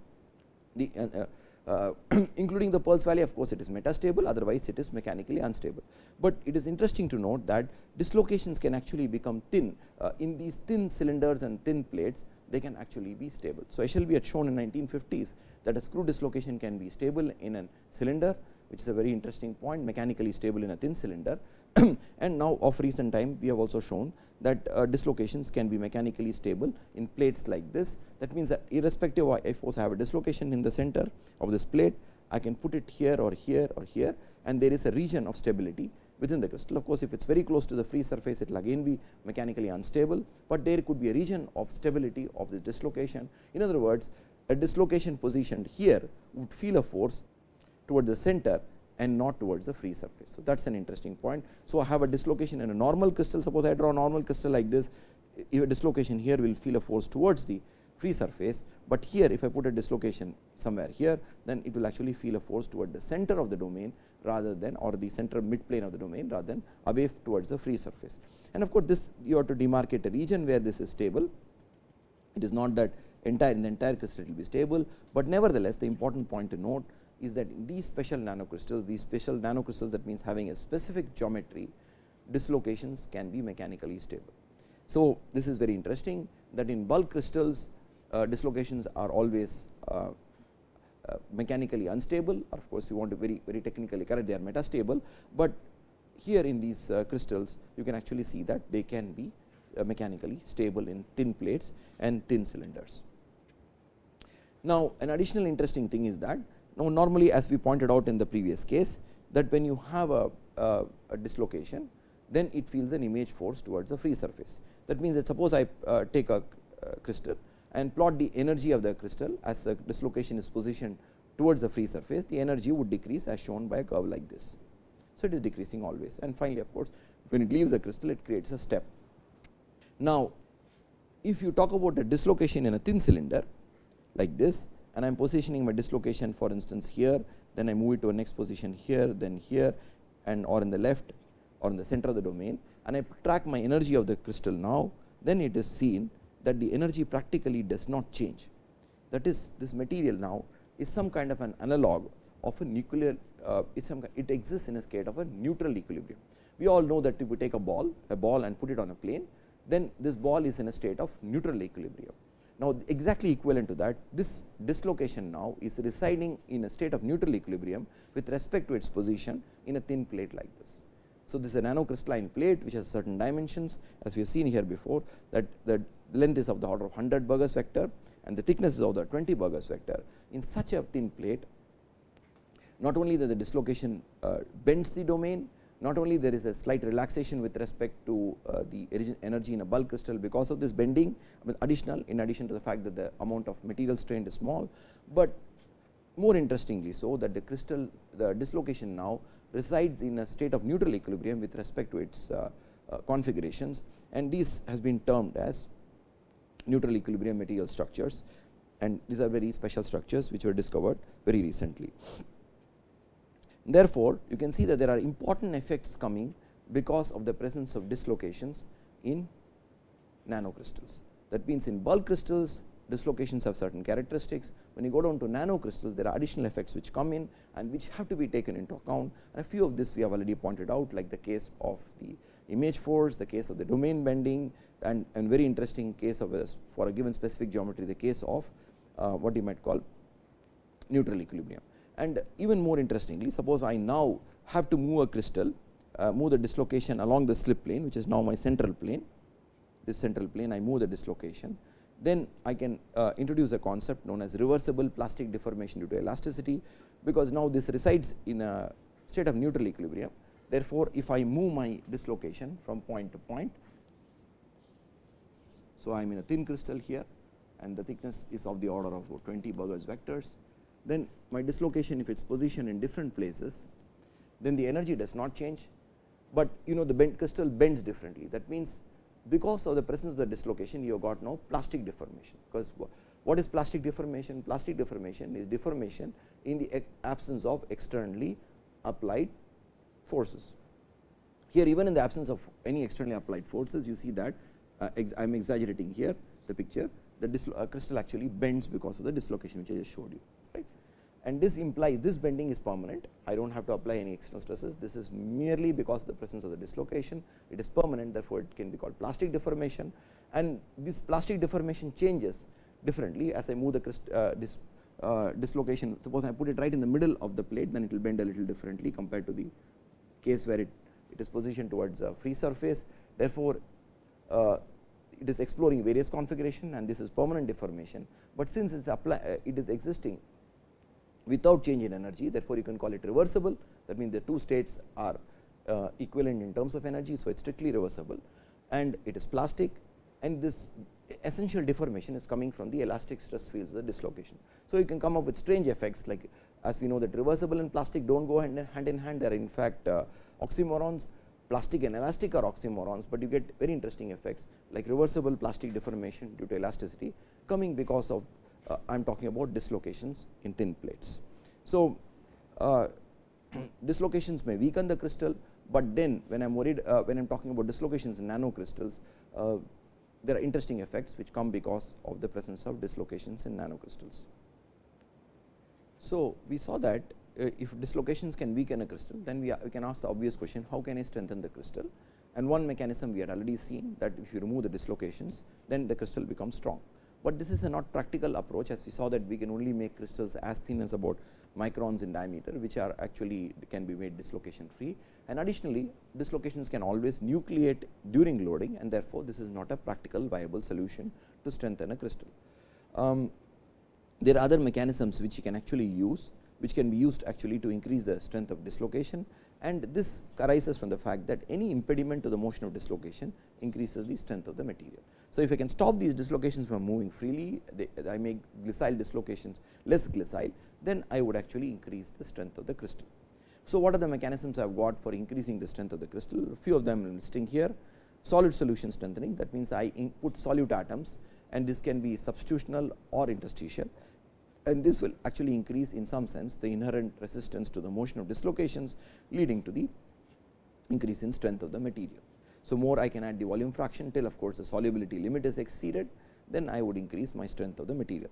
the uh, uh, including the Peierls valley of course, it is metastable otherwise it is mechanically unstable. But it is interesting to note that dislocations can actually become thin uh, in these thin cylinders and thin plates they can actually be stable. So, Eshelby had shown in 1950s that a screw dislocation can be stable in a cylinder which is a very interesting point mechanically stable in a thin cylinder and now of recent time we have also shown that uh, dislocations can be mechanically stable in plates like this. That means that irrespective of if I have a dislocation in the center of this plate, I can put it here or here or here and there is a region of stability within the crystal. Of course, if it is very close to the free surface, it will again be mechanically unstable, but there could be a region of stability of the dislocation. In other words, a dislocation positioned here would feel a force toward the center and not towards the free surface. So, that is an interesting point. So, I have a dislocation in a normal crystal suppose I draw a normal crystal like this if a dislocation here will feel a force towards the free surface, but here if I put a dislocation somewhere here then it will actually feel a force toward the center of the domain rather than or the center mid plane of the domain rather than away towards the free surface. And of course, this you have to demarcate a region where this is stable. It is not that entire in the entire crystal it will be stable, but nevertheless the important point to note is that in these special nanocrystals, these special nanocrystals that means having a specific geometry, dislocations can be mechanically stable. So, this is very interesting that in bulk crystals uh, dislocations are always uh, uh, mechanically unstable or of course, you want to very very technically correct they are metastable, but here in these uh, crystals you can actually see that they can be uh, mechanically stable in thin plates and thin cylinders. Now, an additional interesting thing is that now, normally as we pointed out in the previous case that when you have a, a, dislocation then it feels an image force towards the free surface. That means that suppose I uh, take a crystal and plot the energy of the crystal as the dislocation is positioned towards the free surface the energy would decrease as shown by a curve like this. So, it is decreasing always and finally, of course, when it leaves the crystal it creates a step. Now, if you talk about a dislocation in a thin cylinder like this and I am positioning my dislocation for instance here, then I move it to a next position here, then here and or in the left or in the center of the domain and I track my energy of the crystal now, then it is seen that the energy practically does not change. That is this material now is some kind of an analog of a nuclear uh, it some it exists in a state of a neutral equilibrium. We all know that if we take a ball a ball and put it on a plane then this ball is in a state of neutral equilibrium. Now, exactly equivalent to that this dislocation now is residing in a state of neutral equilibrium with respect to its position in a thin plate like this. So, this is a nanocrystalline plate which has certain dimensions as we have seen here before that the length is of the order of 100 Burgers vector and the thickness is of the 20 Burgers vector. In such a thin plate not only that the dislocation uh, bends the domain, not only there is a slight relaxation with respect to uh, the energy in a bulk crystal because of this bending additional in addition to the fact that the amount of material strained is small, but more interestingly so that the crystal the dislocation now resides in a state of neutral equilibrium with respect to its uh, uh, configurations and this has been termed as neutral equilibrium material structures and these are very special structures which were discovered very recently. Therefore, you can see that there are important effects coming because of the presence of dislocations in nanocrystals. That means, in bulk crystals dislocations have certain characteristics. When you go down to nanocrystals, there are additional effects which come in and which have to be taken into account and a few of this we have already pointed out like the case of the image force, the case of the domain bending and, and very interesting case of a, for a given specific geometry the case of uh, what you might call neutral equilibrium. And even more interestingly suppose I now have to move a crystal uh, move the dislocation along the slip plane which is now my central plane. This central plane I move the dislocation. Then I can uh, introduce a concept known as reversible plastic deformation due to elasticity because now this resides in a state of neutral equilibrium. Therefore, if I move my dislocation from point to point. So, I am in a thin crystal here and the thickness is of the order of 20 Burgers vectors then my dislocation if it is positioned in different places then the energy does not change, but you know the bent crystal bends differently. That means because of the presence of the dislocation you have got now plastic deformation. Because what is plastic deformation? Plastic deformation is deformation in the absence of externally applied forces. Here even in the absence of any externally applied forces you see that uh, I am exaggerating here the picture. The uh, crystal actually bends because of the dislocation which I just showed you and this implies this bending is permanent. I do not have to apply any external stresses. This is merely because of the presence of the dislocation. It is permanent, therefore, it can be called plastic deformation and this plastic deformation changes differently as I move the uh, this uh, dislocation. Suppose I put it right in the middle of the plate, then it will bend a little differently compared to the case where it, it is positioned towards a free surface. Therefore, uh, it is exploring various configuration and this is permanent deformation, but since it is apply, uh, it is existing without change in energy therefore, you can call it reversible that means the two states are uh, equivalent in terms of energy. So, it is strictly reversible and it is plastic and this essential deformation is coming from the elastic stress fields the dislocation. So, you can come up with strange effects like as we know that reversible and plastic do not go hand in hand, in hand they are in fact uh, oxymorons plastic and elastic are oxymorons, but you get very interesting effects like reversible plastic deformation due to elasticity coming because of uh, I am talking about dislocations in thin plates. So, uh, dislocations may weaken the crystal, but then when I am worried uh, when I am talking about dislocations in nanocrystals, uh, there are interesting effects which come because of the presence of dislocations in nanocrystals. So, we saw that uh, if dislocations can weaken a crystal, then we, we can ask the obvious question how can I strengthen the crystal and one mechanism we had already seen that if you remove the dislocations, then the crystal becomes strong but this is a not practical approach as we saw that we can only make crystals as thin as about microns in diameter which are actually can be made dislocation free and additionally dislocations can always nucleate during loading and therefore, this is not a practical viable solution to strengthen a crystal. Um, there are other mechanisms which you can actually use which can be used actually to increase the strength of dislocation and this arises from the fact that any impediment to the motion of dislocation increases the strength of the material. So, if I can stop these dislocations from moving freely, they, I make glissile dislocations less glissile, then I would actually increase the strength of the crystal. So, what are the mechanisms I have got for increasing the strength of the crystal? A few of them I am listing here. Solid solution strengthening that means, I put solute atoms and this can be substitutional or interstitial and this will actually increase in some sense the inherent resistance to the motion of dislocations leading to the increase in strength of the material. So, more I can add the volume fraction till of course, the solubility limit is exceeded then I would increase my strength of the material.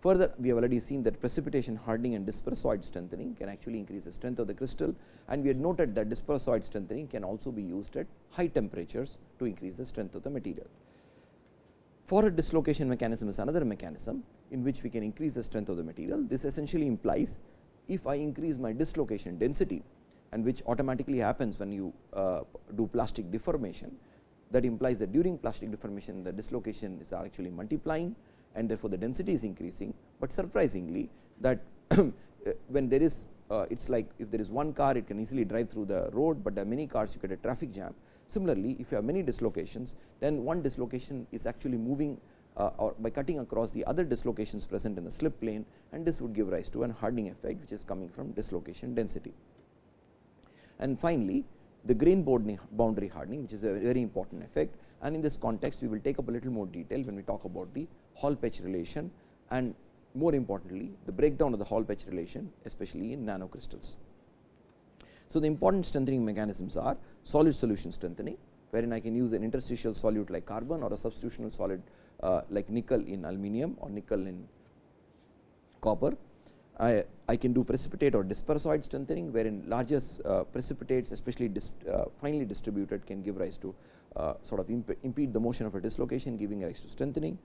Further we have already seen that precipitation hardening and dispersoid strengthening can actually increase the strength of the crystal and we had noted that dispersoid strengthening can also be used at high temperatures to increase the strength of the material. Forest dislocation mechanism is another mechanism in which we can increase the strength of the material. This essentially implies if I increase my dislocation density and which automatically happens when you uh, do plastic deformation. That implies that during plastic deformation the dislocation is actually multiplying and therefore, the density is increasing, but surprisingly that when there is uh, it is like if there is one car it can easily drive through the road, but there are many cars you get a traffic jam. Similarly, if you have many dislocations, then one dislocation is actually moving uh, or by cutting across the other dislocations present in the slip plane and this would give rise to an hardening effect which is coming from dislocation density. And finally, the grain boundary hardening which is a very important effect and in this context we will take up a little more detail when we talk about the Hall Petch relation and more importantly the breakdown of the Hall Petch relation especially in nanocrystals. So, the important strengthening mechanisms are solid solution strengthening, wherein I can use an interstitial solute like carbon or a substitutional solid uh, like nickel in aluminum or nickel in copper. I, I can do precipitate or dispersoid strengthening, wherein larger uh, precipitates especially dis, uh, finely distributed can give rise to uh, sort of imp impede the motion of a dislocation giving rise to strengthening.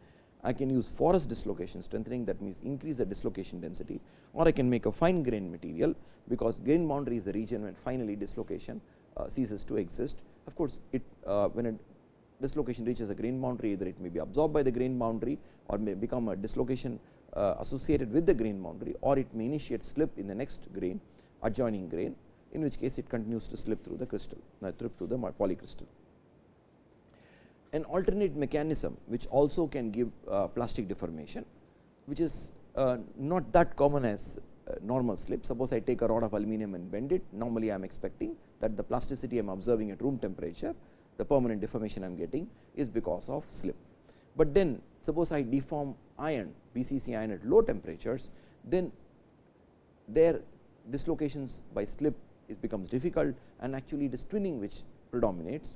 I can use forest dislocation strengthening that means increase the dislocation density or I can make a fine grain material because grain boundary is the region when finally dislocation uh, ceases to exist. Of course, it uh, when a dislocation reaches a grain boundary either it may be absorbed by the grain boundary or may become a dislocation uh, associated with the grain boundary or it may initiate slip in the next grain adjoining grain in which case it continues to slip through the crystal, uh, through the polycrystal an alternate mechanism which also can give uh, plastic deformation which is uh, not that common as uh, normal slip. Suppose I take a rod of aluminum and bend it normally I am expecting that the plasticity I am observing at room temperature the permanent deformation I am getting is because of slip. But then suppose I deform iron BCC iron at low temperatures then their dislocations by slip it becomes difficult and actually it is twinning which predominates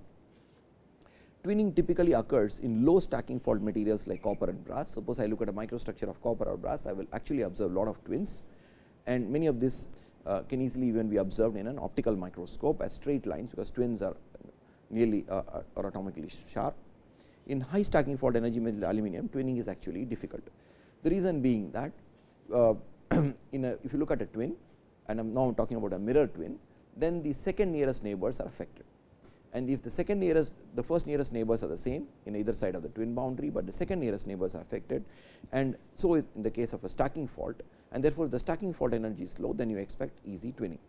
twinning typically occurs in low stacking fault materials like copper and brass. Suppose I look at a microstructure of copper or brass, I will actually observe a lot of twins and many of this uh, can easily even be observed in an optical microscope as straight lines, because twins are nearly uh are atomically sharp. In high stacking fault energy metal aluminum, twinning is actually difficult. The reason being that uh, in a, if you look at a twin and I am now talking about a mirror twin, then the second nearest neighbors are affected and if the second nearest the first nearest neighbors are the same in either side of the twin boundary, but the second nearest neighbors are affected and so in the case of a stacking fault and therefore, the stacking fault energy is low then you expect easy twinning.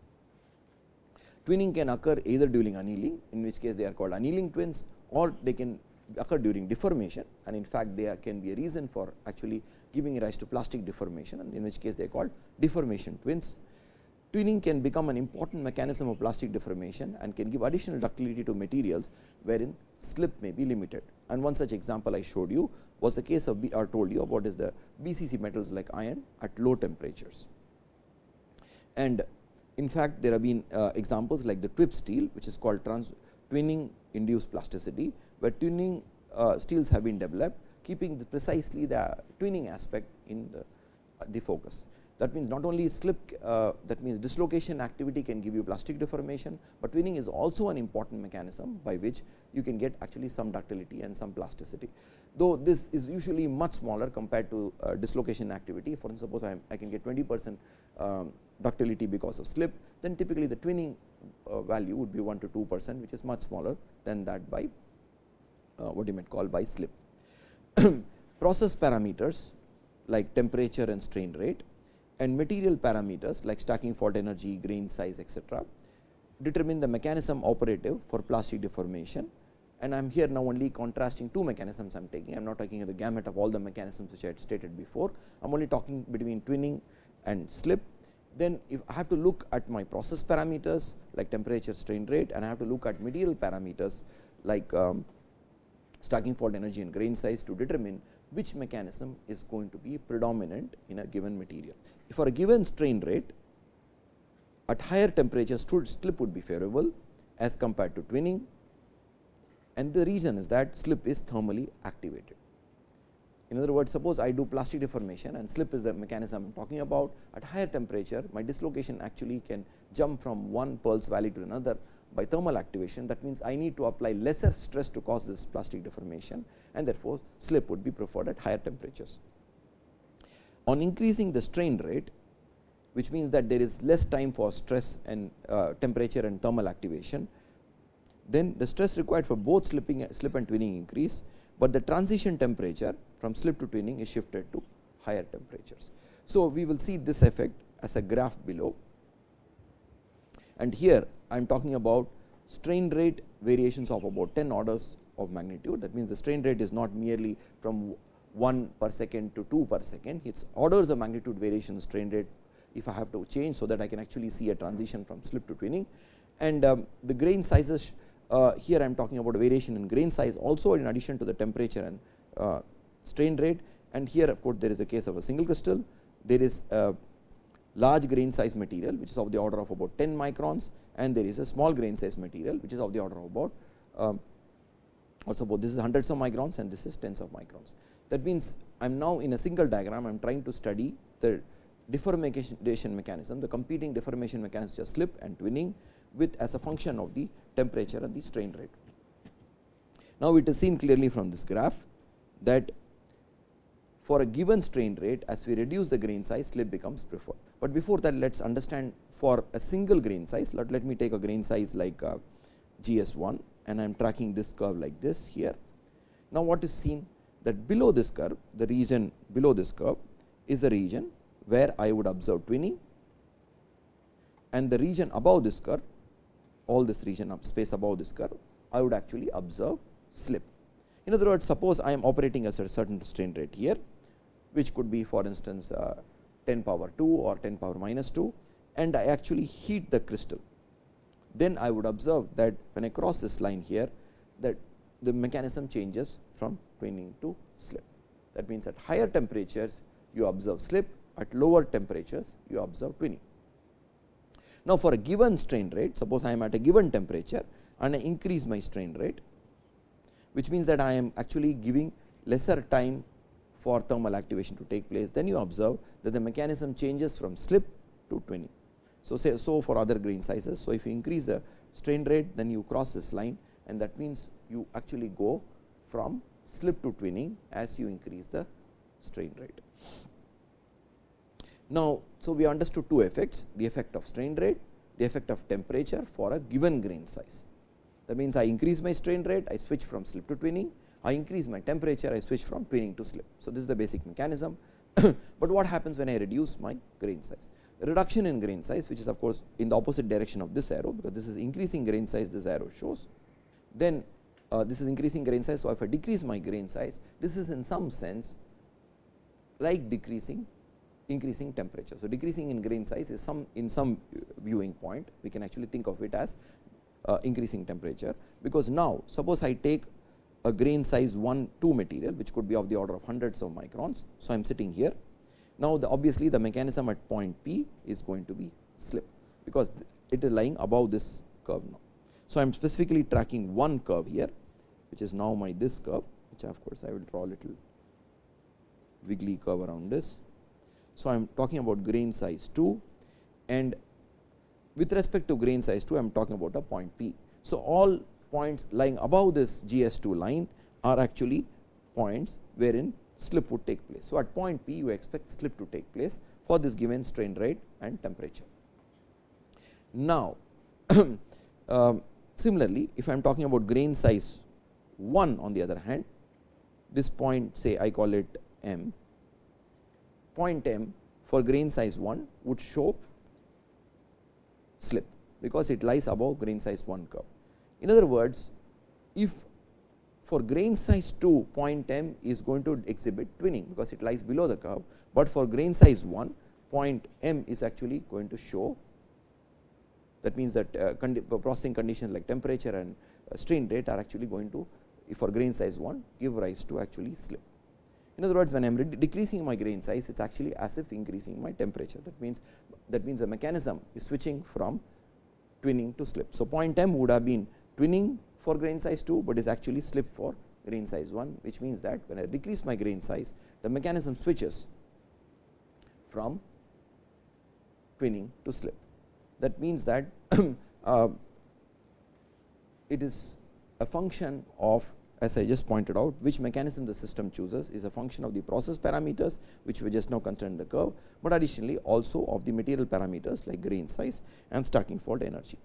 Twinning can occur either during annealing in which case they are called annealing twins or they can occur during deformation and in fact, they are, can be a reason for actually giving rise to plastic deformation and in which case they are called deformation twins Twinning can become an important mechanism of plastic deformation and can give additional ductility to materials wherein slip may be limited. And one such example I showed you was the case of B or told you about is the BCC metals like iron at low temperatures. And in fact, there have been uh, examples like the TWIP steel which is called trans twinning induced plasticity, where twinning uh, steels have been developed keeping the precisely the twinning aspect in the, uh, the focus. That means, not only slip uh, that means dislocation activity can give you plastic deformation, but twinning is also an important mechanism by which you can get actually some ductility and some plasticity. Though this is usually much smaller compared to uh, dislocation activity for suppose I, I can get 20 percent um, ductility because of slip, then typically the twinning uh, value would be 1 to 2 percent which is much smaller than that by what you might call by slip. Process parameters like temperature and strain rate and material parameters like stacking fault energy, grain size etc., determine the mechanism operative for plastic deformation and I am here now only contrasting two mechanisms I am taking. I am not taking the gamut of all the mechanisms which I had stated before. I am only talking between twinning and slip. Then if I have to look at my process parameters like temperature strain rate and I have to look at material parameters like um, stacking fault energy and grain size to determine which mechanism is going to be predominant in a given material. For a given strain rate at higher temperatures slip would be favorable as compared to twinning and the reason is that slip is thermally activated. In other words, suppose I do plastic deformation and slip is the mechanism I am talking about at higher temperature my dislocation actually can jump from one Peierls value to another by thermal activation that means I need to apply lesser stress to cause this plastic deformation and therefore, slip would be preferred at higher temperatures. On increasing the strain rate which means that there is less time for stress and uh, temperature and thermal activation then the stress required for both slipping slip and twinning increase, but the transition temperature from slip to twinning is shifted to higher temperatures. So, we will see this effect as a graph below and here I am talking about strain rate variations of about 10 orders of magnitude. That means the strain rate is not merely from 1 per second to 2 per second. It is orders of magnitude variation strain rate if I have to change so that I can actually see a transition from slip to twinning. And um, the grain sizes uh, here I am talking about variation in grain size also in addition to the temperature and uh, strain rate. And here of course, there is a case of a single crystal. There is a large grain size material which is of the order of about 10 microns and there is a small grain size material which is of the order of about um, also about this is hundreds of microns and this is tens of microns. That means, I am now in a single diagram I am trying to study the deformation mechanism the competing deformation mechanism just slip and twinning with as a function of the temperature and the strain rate. Now, it is seen clearly from this graph that for a given strain rate as we reduce the grain size slip becomes preferred. But before that let us understand for a single grain size let, let me take a grain size like uh, GS 1 and I am tracking this curve like this here. Now, what is seen that below this curve the region below this curve is the region where I would observe twinning and the region above this curve all this region of space above this curve, I would actually observe slip. In other words, suppose I am operating at a certain strain rate here, which could be for instance uh, 10 power 2 or 10 power minus 2 and I actually heat the crystal. Then I would observe that when I cross this line here that the mechanism changes from twinning to slip. That means, at higher temperatures you observe slip, at lower temperatures you observe twinning. Now, for a given strain rate suppose I am at a given temperature and I increase my strain rate which means that I am actually giving lesser time for thermal activation to take place then you observe that the mechanism changes from slip to twinning. So, say so for other grain sizes. So, if you increase the strain rate then you cross this line and that means you actually go from slip to twinning as you increase the strain rate. Now, so we understood two effects the effect of strain rate, the effect of temperature for a given grain size. That means, I increase my strain rate, I switch from slip to twinning, I increase my temperature, I switch from twinning to slip. So, this is the basic mechanism, but what happens when I reduce my grain size? reduction in grain size which is of course, in the opposite direction of this arrow because this is increasing grain size this arrow shows. Then uh, this is increasing grain size. So, if I decrease my grain size this is in some sense like decreasing increasing temperature. So, decreasing in grain size is some in some viewing point we can actually think of it as uh, increasing temperature, because now suppose I take a grain size 1 2 material which could be of the order of hundreds of microns. So, I am sitting here now, the obviously the mechanism at point P is going to be slip, because it is lying above this curve now. So, I am specifically tracking one curve here which is now my this curve which of course, I will draw a little wiggly curve around this so, I am talking about grain size 2 and with respect to grain size 2 I am talking about a point P. So, all points lying above this GS 2 line are actually points wherein slip would take place. So, at point P you expect slip to take place for this given strain rate and temperature. Now, uh, similarly if I am talking about grain size 1 on the other hand this point say I call it M point m for grain size 1 would show slip because it lies above grain size 1 curve. In other words, if for grain size 2 point m is going to exhibit twinning because it lies below the curve, but for grain size 1 point m is actually going to show that means that uh, condi processing conditions like temperature and uh, strain rate are actually going to for grain size 1 give rise to actually slip. In other words, when I am decreasing my grain size, it is actually as if increasing my temperature. That means that means the mechanism is switching from twinning to slip. So, point m would have been twinning for grain size 2, but is actually slip for grain size 1, which means that when I decrease my grain size, the mechanism switches from twinning to slip. That means that uh, it is a function of as I just pointed out which mechanism the system chooses is a function of the process parameters which we just now considered the curve, but additionally also of the material parameters like grain size and stacking fault energy.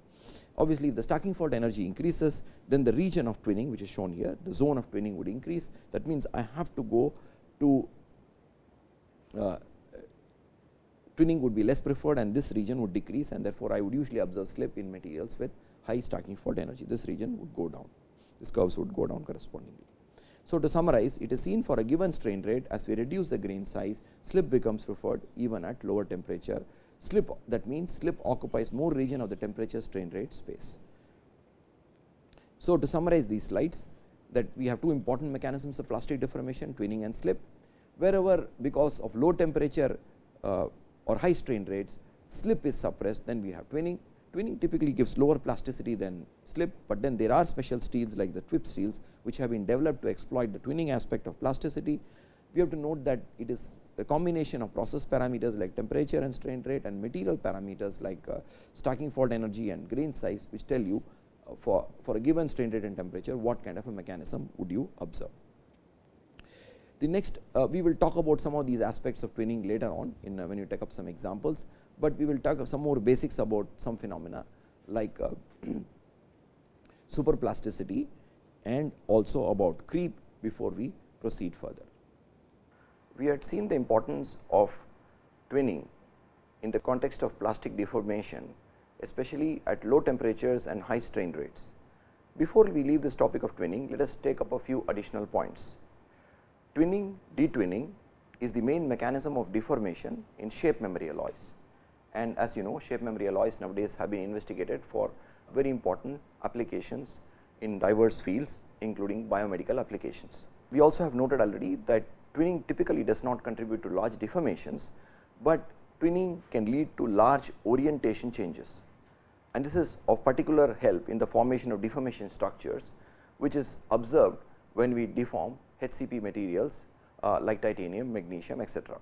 Obviously, if the stacking fault energy increases then the region of twinning which is shown here the zone of twinning would increase. That means I have to go to uh, twinning would be less preferred and this region would decrease and therefore, I would usually observe slip in materials with high stacking fault energy. This region would go down these curves would go down correspondingly. So, to summarize it is seen for a given strain rate as we reduce the grain size slip becomes preferred even at lower temperature slip that means slip occupies more region of the temperature strain rate space. So, to summarize these slides that we have two important mechanisms of plastic deformation twinning and slip wherever because of low temperature uh, or high strain rates slip is suppressed then we have twinning Twinning typically gives lower plasticity than slip, but then there are special steels like the TWIP steels which have been developed to exploit the twinning aspect of plasticity. We have to note that it is a combination of process parameters like temperature and strain rate and material parameters like uh, stacking fault energy and grain size which tell you uh, for, for a given strain rate and temperature what kind of a mechanism would you observe. The next uh, we will talk about some of these aspects of twinning later on in uh, when you take up some examples, but we will talk some more basics about some phenomena like uh, superplasticity and also about creep before we proceed further. We had seen the importance of twinning in the context of plastic deformation especially at low temperatures and high strain rates. Before we leave this topic of twinning, let us take up a few additional points. Twinning, detwinning is the main mechanism of deformation in shape memory alloys and as you know shape memory alloys nowadays have been investigated for very important applications in diverse fields including biomedical applications. We also have noted already that twinning typically does not contribute to large deformations, but twinning can lead to large orientation changes and this is of particular help in the formation of deformation structures which is observed when we deform HCP materials uh, like titanium, magnesium etc.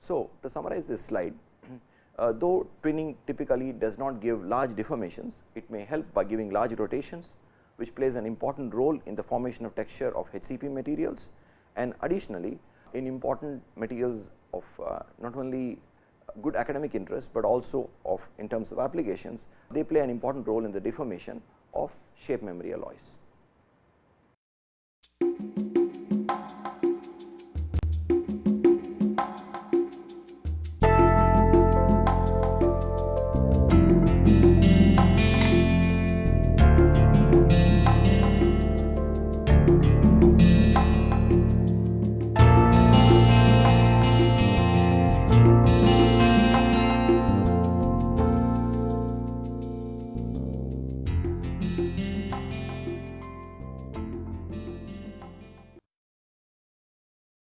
So, to summarize this slide uh, though twinning typically does not give large deformations, it may help by giving large rotations which plays an important role in the formation of texture of HCP materials and additionally in important materials of uh, not only good academic interest, but also of in terms of applications they play an important role in the deformation of shape memory alloys.